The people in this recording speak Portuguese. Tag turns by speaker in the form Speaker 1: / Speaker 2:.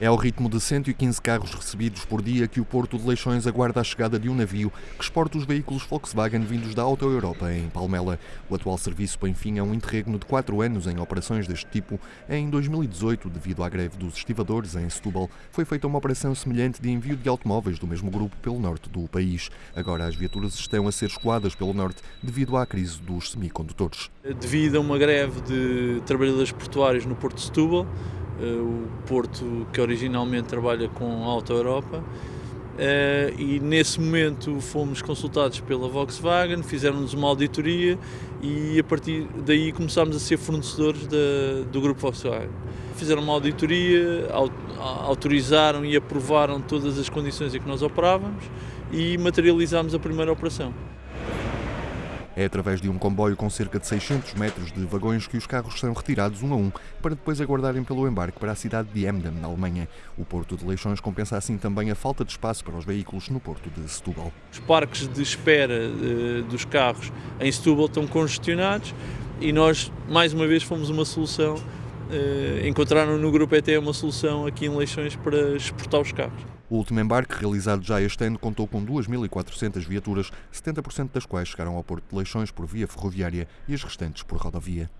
Speaker 1: É ao ritmo de 115 carros recebidos por dia que o Porto de Leixões aguarda a chegada de um navio que exporta os veículos Volkswagen vindos da Auto Europa em Palmela. O atual serviço põe fim a um interregno de 4 anos em operações deste tipo. Em 2018, devido à greve dos estivadores em Setúbal, foi feita uma operação semelhante de envio de automóveis do mesmo grupo pelo norte do país. Agora as viaturas estão a ser escoadas pelo norte devido à crise dos semicondutores.
Speaker 2: Devido a uma greve de trabalhadores portuários no Porto de Setúbal, o Porto que originalmente trabalha com a Auto Europa. Uh, e nesse momento fomos consultados pela Volkswagen, fizeram-nos uma auditoria e a partir daí começámos a ser fornecedores da, do grupo Volkswagen. Fizeram uma auditoria, autorizaram e aprovaram todas as condições em que nós operávamos e materializámos a primeira operação.
Speaker 1: É através de um comboio com cerca de 600 metros de vagões que os carros são retirados um a um para depois aguardarem pelo embarque para a cidade de Emden, na Alemanha. O Porto de Leixões compensa assim também a falta de espaço para os veículos no Porto de Setúbal.
Speaker 2: Os parques de espera uh, dos carros em Setúbal estão congestionados e nós, mais uma vez, fomos uma solução. Uh, encontraram no Grupo ET uma solução aqui em Leixões para exportar os carros.
Speaker 1: O último embarque, realizado já este ano, contou com 2.400 viaturas, 70% das quais chegaram ao Porto de Leixões por via ferroviária e as restantes por rodovia.